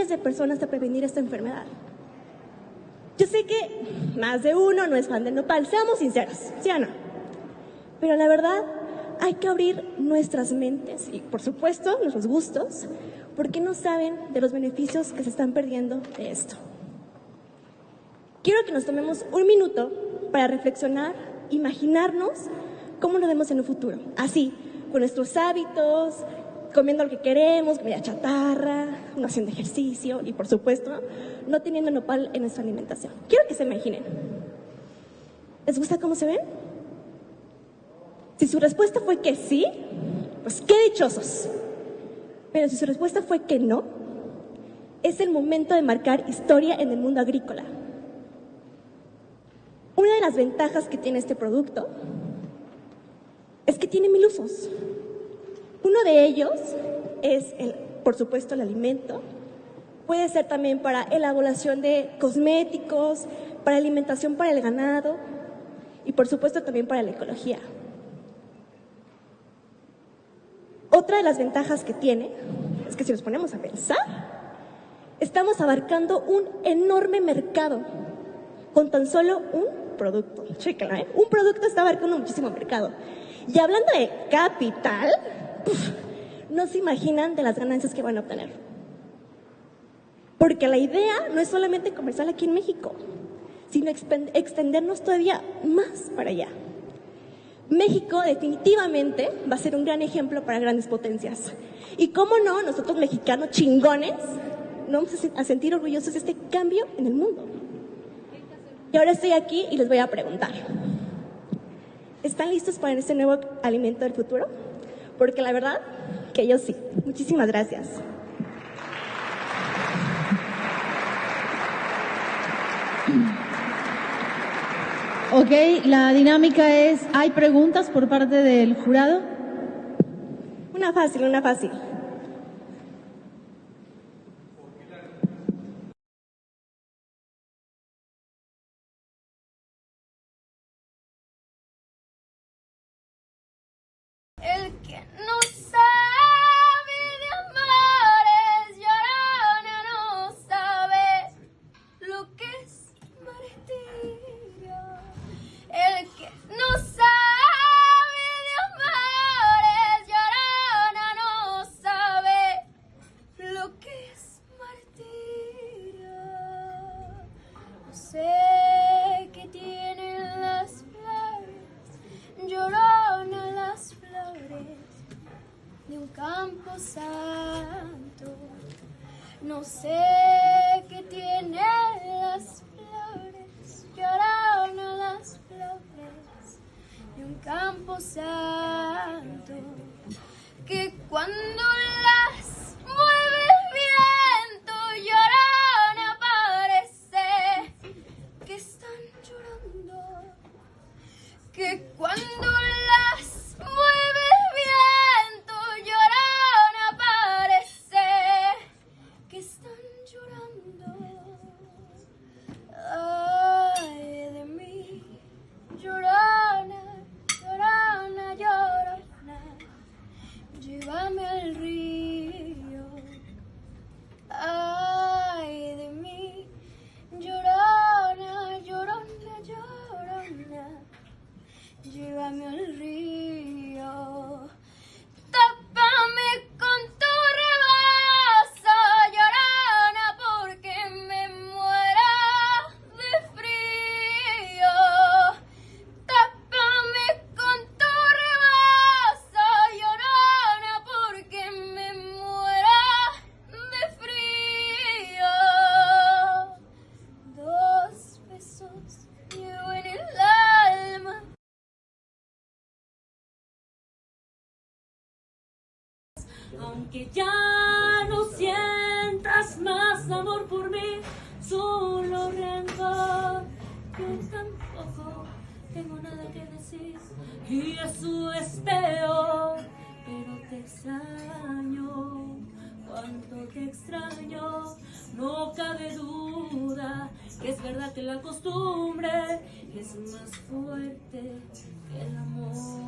miles de personas a prevenir esta enfermedad. Yo sé que más de uno no es fan del nopal, seamos sinceros, ¿sí o no? Pero la verdad, hay que abrir nuestras mentes y, por supuesto, nuestros gustos, porque no saben de los beneficios que se están perdiendo de esto. Quiero que nos tomemos un minuto para reflexionar, imaginarnos cómo nos vemos en un futuro. Así, con nuestros hábitos, comiendo lo que queremos, comida chatarra, no haciendo ejercicio y, por supuesto, no teniendo nopal en nuestra alimentación. Quiero que se imaginen. ¿Les gusta cómo se ven? Si su respuesta fue que sí, pues qué dichosos. Pero si su respuesta fue que no, es el momento de marcar historia en el mundo agrícola. Una de las ventajas que tiene este producto es que tiene mil usos. Uno de ellos es, por supuesto, el alimento. Puede ser también para elaboración de cosméticos, para alimentación para el ganado y, por supuesto, también para la ecología. Otra de las ventajas que tiene es que si nos ponemos a pensar, estamos abarcando un enorme mercado con tan solo un producto. Chéquenlo, ¿eh? Un producto está abarcando muchísimo mercado. Y hablando de capital, no se imaginan de las ganancias que van a obtener. Porque la idea no es solamente comercial aquí en México, sino extendernos todavía más para allá. México definitivamente va a ser un gran ejemplo para grandes potencias. Y cómo no, nosotros mexicanos chingones, no vamos a sentir orgullosos de este cambio en el mundo. Y ahora estoy aquí y les voy a preguntar, ¿están listos para este nuevo alimento del futuro? Porque la verdad que yo sí. Muchísimas gracias. Ok, la dinámica es, ¿hay preguntas por parte del jurado? Una fácil, una fácil. No sé qué tiene las flores, lloran las flores de un campo santo, que cuando las mueve el viento lloran aparece que están llorando, que cuando llorando. Ay de mí, llorana, llorana, llorona, llévame al río. Ay de mí, llorona, llorona, llorona, llévame al río. Aunque ya no sientas más amor por mí, solo rencor, yo tampoco tengo nada que decir y eso es peor, pero te extraño, cuánto te extraño, no cabe duda que es verdad que la costumbre es más fuerte que el amor.